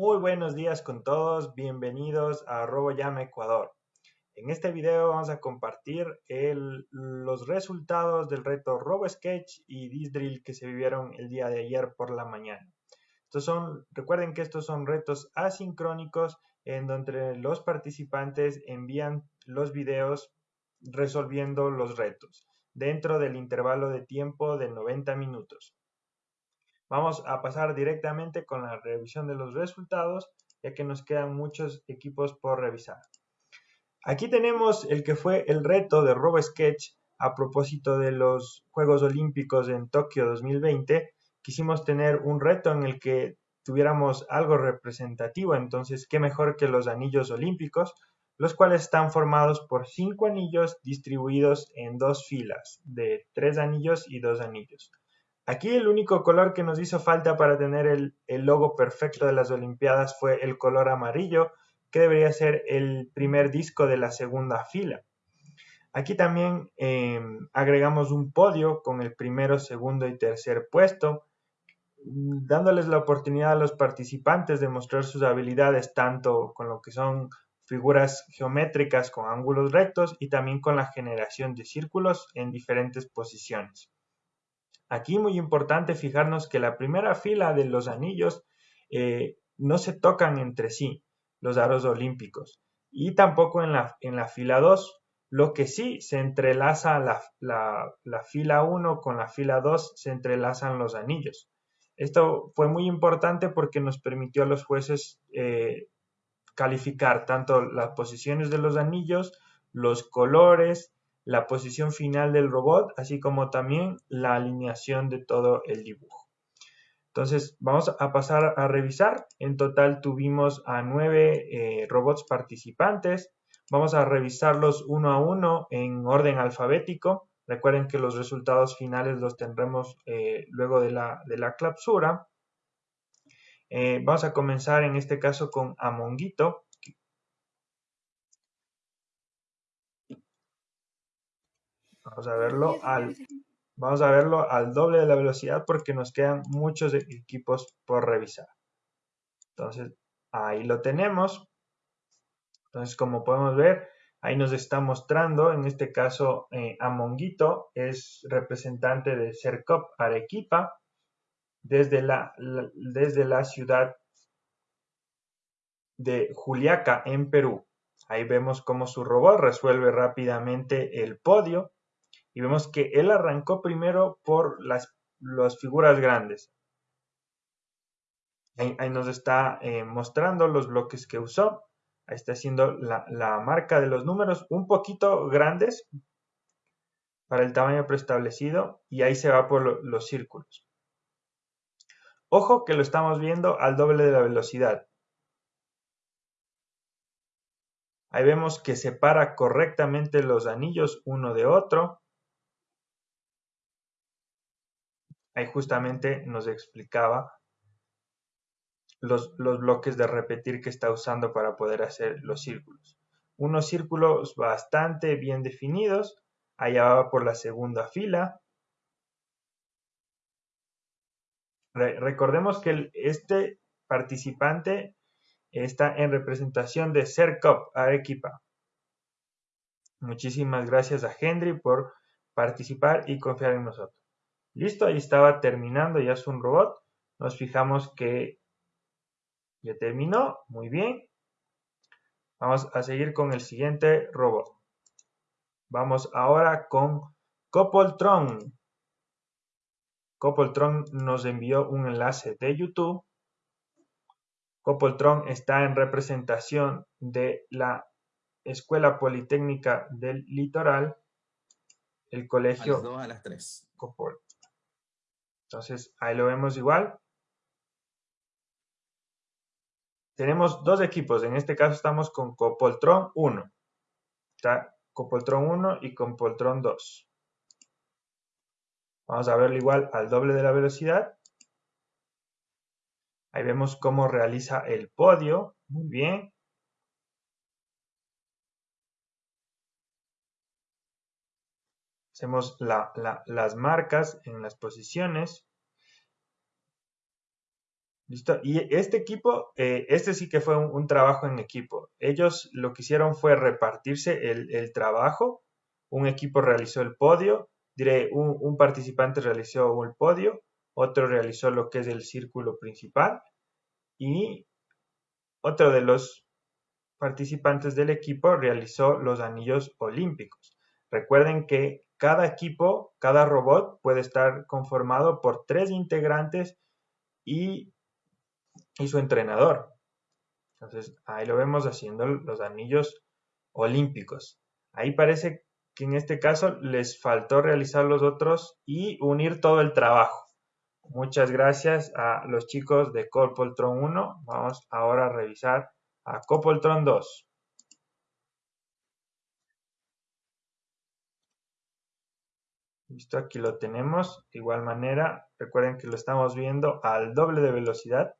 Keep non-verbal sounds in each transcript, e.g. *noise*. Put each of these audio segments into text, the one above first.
Muy buenos días con todos, bienvenidos a RoboYam Ecuador. En este video vamos a compartir los resultados del reto RoboSketch y Disdrill que se vivieron el día de ayer por la mañana. Estos son, recuerden que estos son retos asincrónicos en donde los participantes envían los videos resolviendo los retos dentro del intervalo de tiempo de 90 minutos. Vamos a pasar directamente con la revisión de los resultados, ya que nos quedan muchos equipos por revisar. Aquí tenemos el que fue el reto de RoboSketch a propósito de los Juegos Olímpicos en Tokio 2020. Quisimos tener un reto en el que tuviéramos algo representativo, entonces qué mejor que los anillos olímpicos, los cuales están formados por cinco anillos distribuidos en dos filas de tres anillos y dos anillos. Aquí el único color que nos hizo falta para tener el, logo perfecto de las Olimpiadas fue el color amarillo, que debería ser el primer disco de la segunda fila. Aquí también em, agregamos un podio con el primero, segundo y tercer puesto, dándoles la oportunidad a los participantes de mostrar sus habilidades tanto con lo que son figuras geométricas con ángulos rectos y también con la generación de círculos en diferentes posiciones. Aquí muy importante fijarnos que la primera fila de los anillos eh, no se tocan entre sí, los aros olímpicos, y tampoco en la, en la fila 2. Lo que sí se entrelaza la, la, fila 1 con la fila 2, se entrelazan los anillos. Esto fue muy importante porque nos permitió a los jueces eh, calificar tanto las posiciones de los anillos, los colores, la posición final del robot, así como también la alineación de todo el dibujo. Entonces, vamos a pasar a revisar. En total tuvimos a nueve eh, robots participantes. Vamos a revisarlos uno a uno en orden alfabético. Recuerden que los resultados finales los tendremos eh, luego de la, de la clausura. Eh, vamos a comenzar en este caso con Amonguito, Vamos a verlo al, vamos a verlo al doble de la velocidad porque nos quedan muchos equipos por revisar. Entonces, ahí lo tenemos. Entonces, como podemos ver, ahí nos está mostrando, en este caso, eh, Amonguito es representante de CERCOP Arequipa desde la, desde la ciudad de Juliaca, en Perú. Ahí vemos cómo su robot resuelve rápidamente el podio y vemos que él arrancó primero por las, figuras grandes. Ahí, nos está eh, mostrando los bloques que usó. Ahí está haciendo la, marca de los números un poquito grandes para el tamaño preestablecido y ahí se va por los círculos. Ojo que lo estamos viendo al doble de la velocidad. Ahí vemos que separa correctamente los anillos uno de otro. Ahí justamente nos explicaba los, bloques de repetir que está usando para poder hacer los círculos. Unos círculos bastante bien definidos, allá va por la segunda fila. recordemos que este participante está en representación de CERCOP Arequipa. Muchísimas gracias a Henry por participar y confiar en nosotros. Listo, ahí estaba terminando, ya es un robot. Nos fijamos que ya terminó, muy bien. Vamos a seguir con el siguiente robot. Vamos ahora con Copoltron. Copoltron nos envió un enlace de YouTube. Copoltron está en representación de la Escuela Politécnica del Litoral, el colegio a las 3. Copol. Entonces, ahí lo vemos igual. Tenemos dos equipos. En este caso estamos con Copoltron 1. Está Copoltron 1 y Copoltron 2. Vamos a verlo igual al doble de la velocidad. Ahí vemos cómo realiza el podio. Muy bien. Hacemos las marcas en las posiciones. ¿Listo? Y este equipo, eh, este sí que fue un, trabajo en equipo. Ellos lo que hicieron fue repartirse el, trabajo. Un equipo realizó el podio, diré, un, participante realizó el podio, otro realizó lo que es el círculo principal y otro de los participantes del equipo realizó los anillos olímpicos. Recuerden que cada equipo, cada robot puede estar conformado por tres integrantes y y su entrenador. Entonces, ahí lo vemos haciendo los anillos olímpicos. Ahí parece que en este caso les faltó realizar los otros y unir todo el trabajo. Muchas gracias a los chicos de Copoltron 1. Vamos ahora a revisar a Copoltron 2. Listo, aquí lo tenemos. De igual manera, recuerden que lo estamos viendo al doble de velocidad.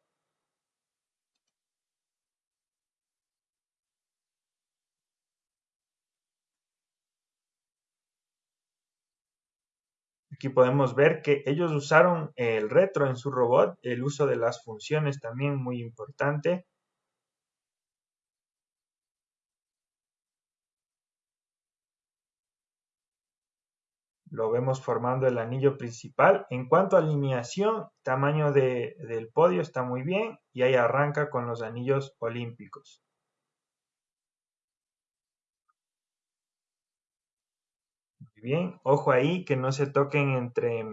Aquí podemos ver que ellos usaron el retro en su robot, el uso de las funciones también muy importante. Lo vemos formando el anillo principal. En cuanto a alineación, tamaño del podio está muy bien y ahí arranca con los anillos olímpicos. bien. Ojo ahí que no se toquen entre,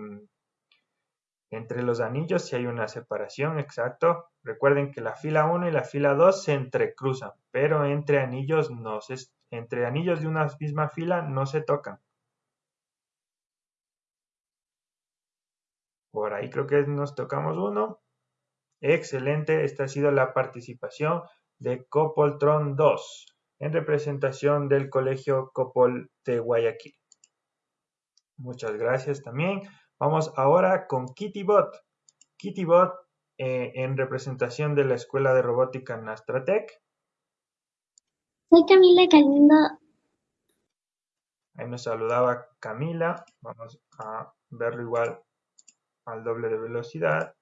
entre los anillos si hay una separación, exacto. Recuerden que la fila 1 y la fila 2 se entrecruzan, pero entre anillos no se, entre anillos de una misma fila no se tocan. Por ahí creo que nos tocamos uno. Excelente, esta ha sido la participación de Copoltron 2 en representación del Colegio Copol de Guayaquil. Muchas gracias también. Vamos ahora con KittyBot. KittyBot eh, en representación de la Escuela de Robótica Nastratec. Soy Camila Calindo. Ahí nos saludaba Camila. Vamos a verlo igual al doble de velocidad.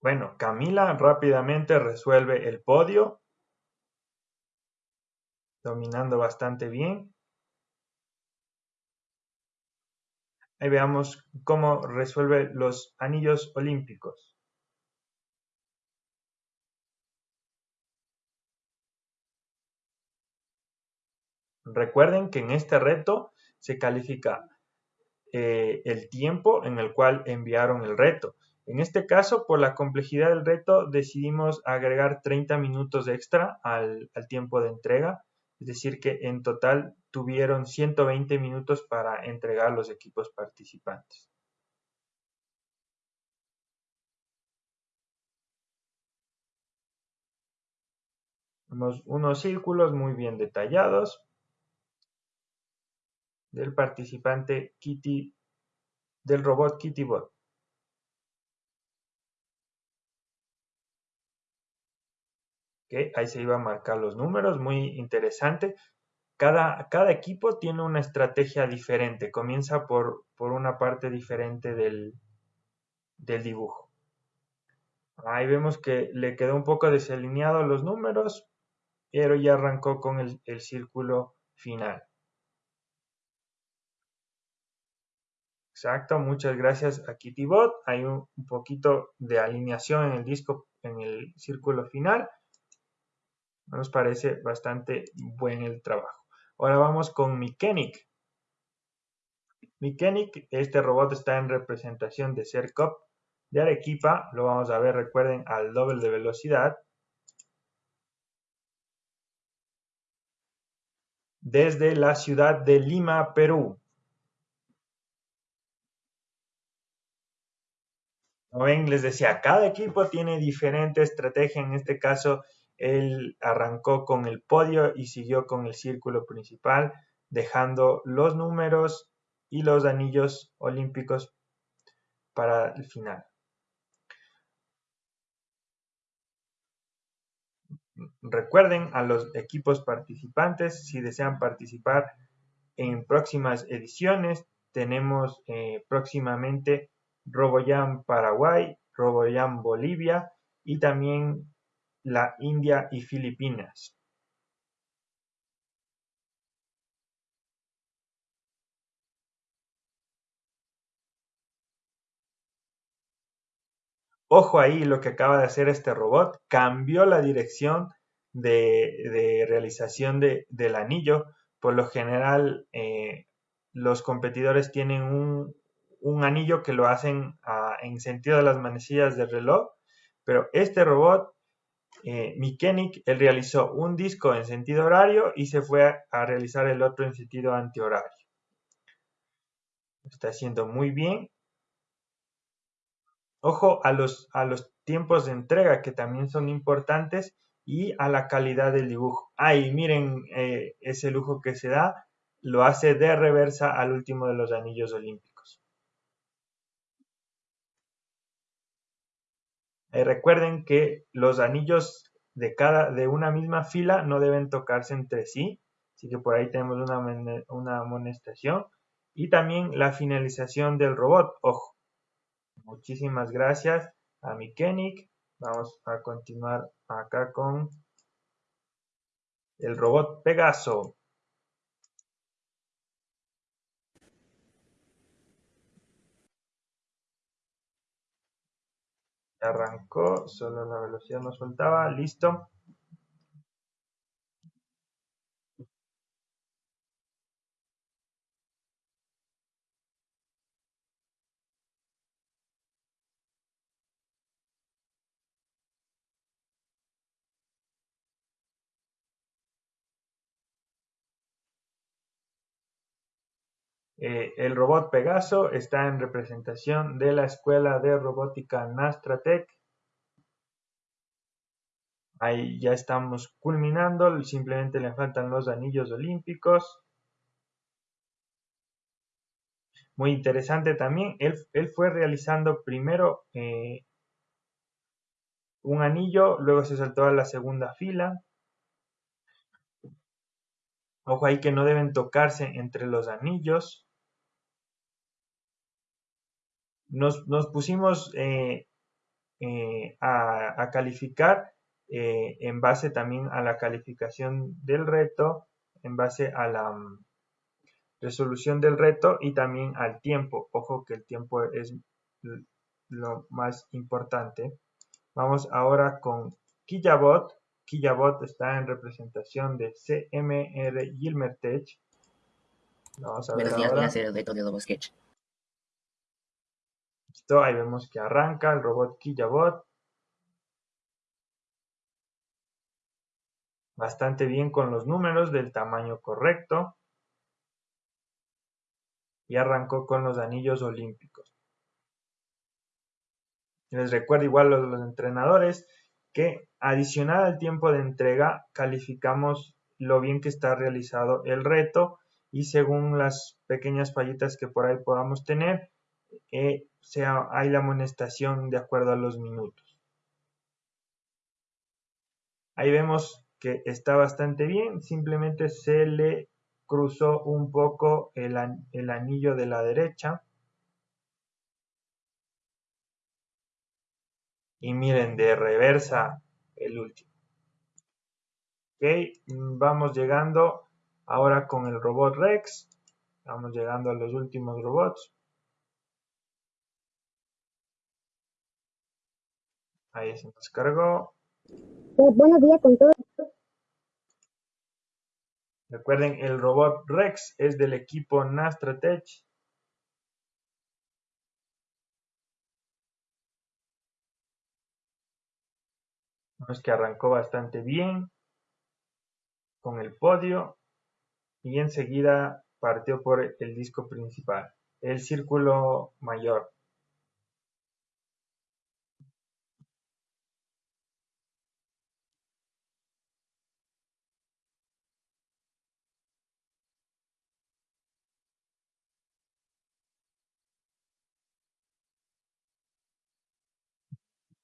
Bueno, Camila rápidamente resuelve el podio, dominando bastante bien. Ahí veamos cómo resuelve los anillos olímpicos. Recuerden que en este reto se califica eh, el tiempo en el cual enviaron el reto. En este caso, por la complejidad del reto, decidimos agregar 30 minutos extra al, tiempo de entrega, es decir, que en total tuvieron 120 minutos para entregar los equipos participantes. Tenemos unos círculos muy bien detallados del participante Kitty, del robot KittyBot. ahí se iban a marcar los números, muy interesante. Cada, cada equipo tiene una estrategia diferente, comienza por, por una parte diferente del, del dibujo. Ahí vemos que le quedó un poco desalineado los números, pero ya arrancó con el, el círculo final. Exacto, muchas gracias a KittyBot. Hay un, poquito de alineación en el disco, en el círculo final nos parece bastante buen el trabajo. Ahora vamos con Mechanic. Mechanic, este robot está en representación de CERCOP de Arequipa. Lo vamos a ver, recuerden, al doble de velocidad. Desde la ciudad de Lima, Perú. Como ven, les decía, cada equipo tiene diferente estrategia. En este caso, él arrancó con el podio y siguió con el círculo principal, dejando los números y los anillos olímpicos para el final. recuerden a los equipos participantes si desean participar en próximas ediciones. Tenemos eh, próximamente RoboJam Paraguay, RoboJam Bolivia y también la India y Filipinas. Ojo ahí lo que acaba de hacer este robot, cambió la dirección de, realización del anillo. Por lo general, eh, los competidores tienen un, anillo que lo hacen en sentido de las manecillas del reloj, pero este robot, eh, él realizó un disco en sentido horario y se fue a, a realizar el otro en sentido antihorario. Está haciendo muy bien Ojo a los, a los tiempos de entrega que también son importantes y a la calidad del dibujo. Ahí miren eh, ese lujo que se da, lo hace de reversa al último de los anillos olímpicos. Recuerden que los anillos de cada de una misma fila no deben tocarse entre sí, así que por ahí tenemos una, una amonestación y también la finalización del robot. Ojo, Muchísimas gracias a mi Vamos a continuar acá con el robot Pegaso. Arrancó, solo la velocidad no soltaba, listo. Eh, el robot Pegaso está en representación de la Escuela de Robótica Nastratec. Ahí ya estamos culminando, simplemente le faltan los anillos olímpicos. Muy interesante también, él, fue realizando primero eh, un anillo, luego se saltó a la segunda fila. Ojo ahí que no deben tocarse entre los anillos. Nos, pusimos eh, eh, a, calificar eh, en base también a la calificación del reto, en base a la mm, resolución del reto y también al tiempo. Ojo que el tiempo es lo más importante. Vamos ahora con Killabot. Killabot está en representación de CMR Gilmertech. Vamos a ver ahora. de Sketch ahí vemos que arranca el robot Killabot. Bastante bien con los números del tamaño correcto. Y arrancó con los anillos olímpicos. Les recuerdo igual a los entrenadores que adicional al tiempo de entrega calificamos lo bien que está realizado el reto y según las pequeñas fallitas que por ahí podamos tener, sea, hay la amonestación de acuerdo a los minutos. Ahí vemos que está bastante bien, simplemente se le cruzó un poco el, el anillo de la derecha. Y miren, de reversa el último. Ok, vamos llegando ahora con el robot Rex. Vamos llegando a los últimos robots. Ahí se nos cargó. Pues, buenos días con todos. Recuerden, el robot Rex es del equipo Nastratech. Es que arrancó bastante bien con el podio y enseguida partió por el disco principal, el círculo mayor.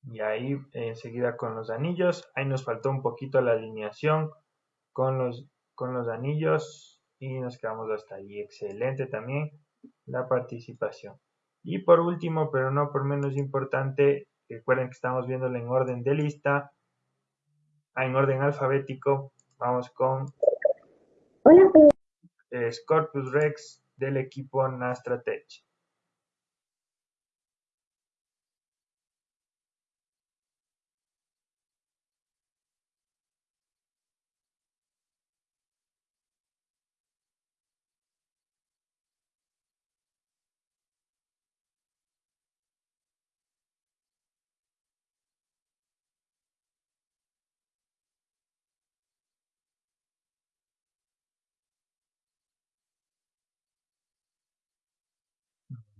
Y ahí enseguida con los anillos, ahí nos faltó un poquito la alineación con los, con los anillos y nos quedamos hasta ahí. Excelente también la participación. Y por último, pero no por menos importante, recuerden que estamos viéndolo en orden de lista, en orden alfabético. Vamos con Hola, Scorpus Rex del equipo Nastratech.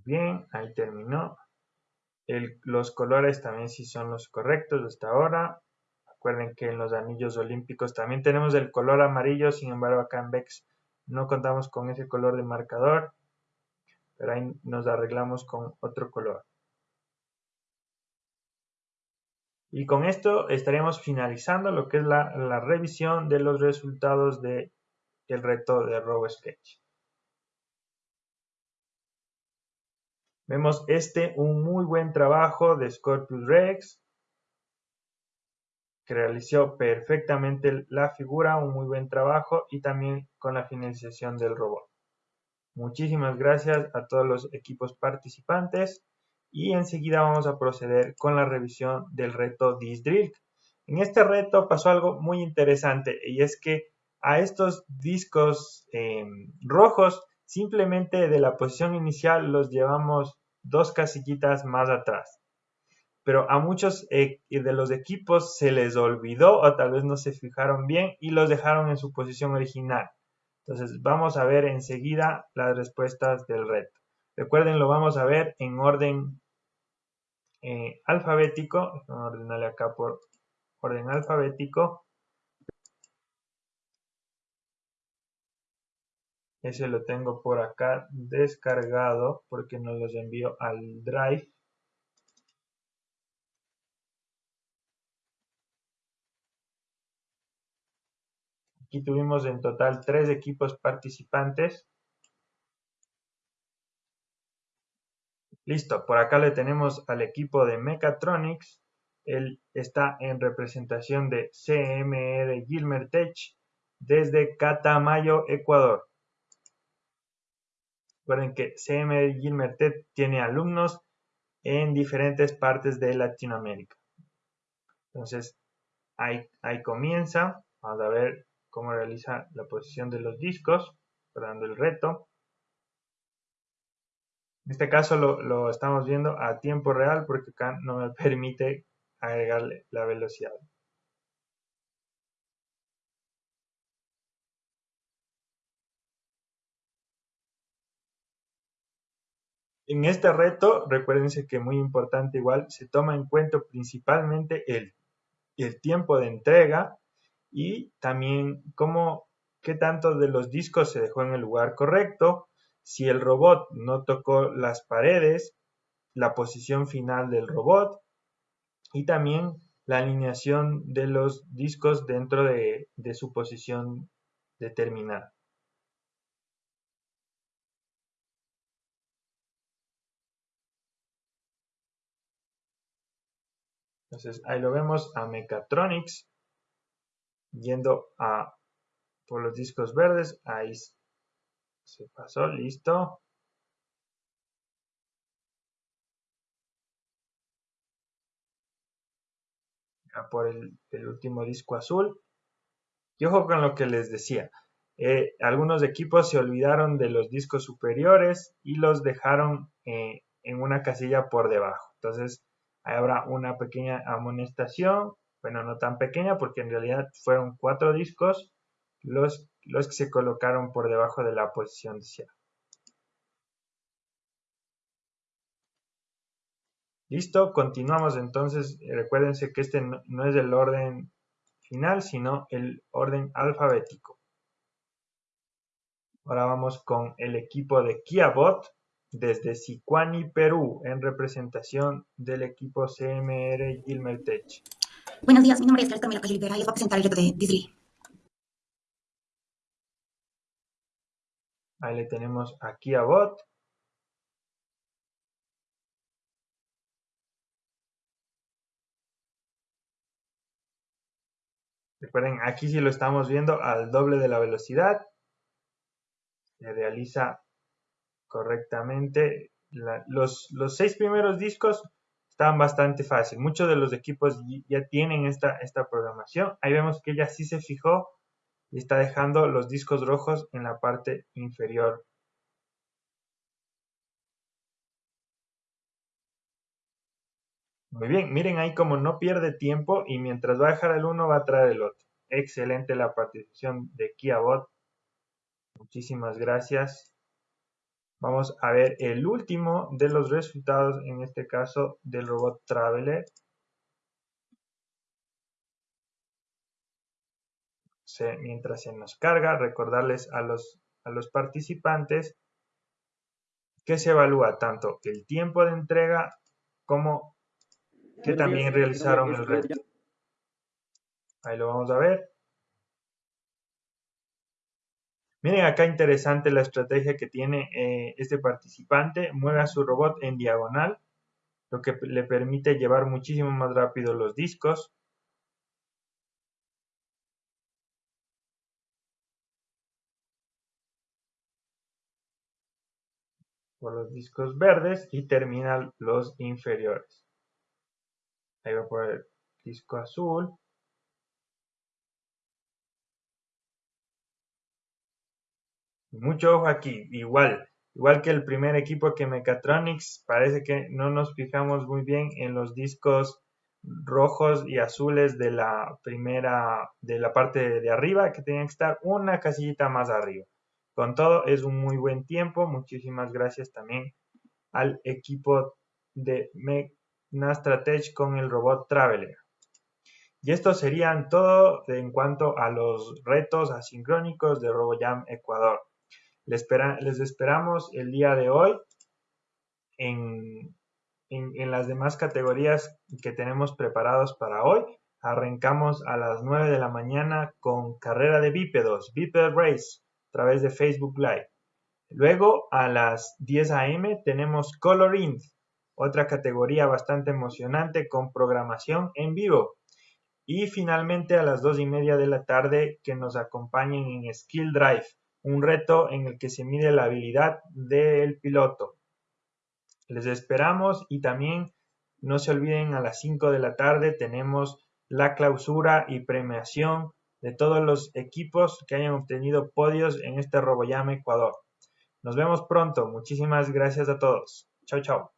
Bien, ahí terminó. los colores también sí son los correctos hasta ahora. Recuerden que en los anillos olímpicos también tenemos el color amarillo, sin embargo acá en VEX no contamos con ese color de marcador, pero ahí nos arreglamos con otro color. Y con esto estaremos finalizando lo que es la, revisión de los resultados del reto de RoboSketch. Vemos este, un muy buen trabajo de Scorpius Rex, que realizó perfectamente la figura, un muy buen trabajo y también con la finalización del robot. Muchísimas gracias a todos los equipos participantes y enseguida vamos a proceder con la revisión del reto Disdrill. En este reto pasó algo muy interesante y es que a estos discos em, rojos Simplemente de la posición inicial los llevamos dos casillitas más atrás. Pero a muchos eh, de los equipos se les olvidó o tal vez no se fijaron bien y los dejaron en su posición original. Entonces vamos a ver enseguida las respuestas del reto. Recuerden, lo vamos a ver en orden eh, alfabético. Vamos a ordenarle acá por orden alfabético. Ese lo tengo por acá descargado porque nos los envío al Drive. Aquí tuvimos en total tres equipos participantes. Listo, por acá le tenemos al equipo de Mechatronics. Él está en representación de CMR Gilmer Tech desde Catamayo, Ecuador. Recuerden que CM Gilmertet tiene alumnos en diferentes partes de Latinoamérica. Entonces, ahí, ahí comienza. Vamos a ver cómo realiza la posición de los discos, dando el reto. En este caso lo, lo, estamos viendo a tiempo real porque acá no me *laughs* permite agregarle la velocidad. En este reto, recuérdense que muy importante igual, se toma en cuenta principalmente el, tiempo de entrega y también cómo, qué tanto de los discos se dejó en el lugar correcto, si el robot no tocó las paredes, la posición final del robot y también la alineación de los discos dentro de, de su posición determinada. Entonces ahí lo vemos a Mechatronics yendo a por los discos verdes. Ahí se pasó, listo. por el, último disco azul. Y ojo con lo que les decía. Eh, algunos equipos se olvidaron de los discos superiores y los dejaron eh, en una casilla por debajo. Entonces, habrá una pequeña amonestación, bueno, no tan pequeña porque en realidad fueron cuatro discos los, los que se colocaron por debajo de la posición deseada. Listo, continuamos entonces. Recuérdense que este no, no es el orden final, sino el orden alfabético. Ahora vamos con el equipo de KiaBot desde Sicuani, Perú, en representación del equipo CMR Gilmertech. Buenos días, mi nombre es Carlos Camila Rivera y les voy a presentar el reto de Disney. Ahí le tenemos aquí a bot. Recuerden, aquí sí lo estamos viendo al doble de la velocidad. Se realiza correctamente. los, los, seis primeros discos estaban bastante fácil. Muchos de los equipos ya tienen esta, esta programación. Ahí vemos que ella sí se fijó y está dejando los discos rojos en la parte inferior. Muy bien, miren ahí como no pierde tiempo y mientras va a dejar el uno va a traer el otro. Excelente la participación de KiaBot. Muchísimas gracias. Vamos a ver el último de los resultados, en este caso del robot Traveler. mientras se nos carga, recordarles a los, a los participantes que se evalúa tanto el tiempo de entrega como que también realizaron el reto. Ahí lo vamos a ver. Miren acá interesante la estrategia que tiene eh, este participante. Mueve a su robot en diagonal, lo que le permite llevar muchísimo más rápido los discos. Por los discos verdes y termina los inferiores. Ahí va por el disco azul. Mucho ojo aquí, igual, igual que el primer equipo que Mechatronics, parece que no nos fijamos muy bien en los discos rojos y azules de la primera, de la parte de arriba, que tenían que estar una casillita más arriba. Con todo, es un muy buen tiempo. Muchísimas gracias también al equipo de Nastratech con el robot Traveler. Y esto serían todo en cuanto a los retos asincrónicos de RoboJam Ecuador. Les, esperamos el día de hoy en, las demás categorías que tenemos preparados para hoy. Arrancamos a las 9 de la mañana con carrera de bípedos, Biped Race, a través de Facebook Live. Luego a las 10 a.m. tenemos Color otra categoría bastante emocionante con programación en vivo. Y finalmente a las 2 y media de la tarde que nos acompañen en Skill Drive, un reto en el que se mide la habilidad del piloto. Les esperamos y también no se olviden a las 5 de la tarde tenemos la clausura y premiación de todos los equipos que hayan obtenido podios en este RoboYam Ecuador. Nos vemos pronto. Muchísimas gracias a todos. Chao, chao.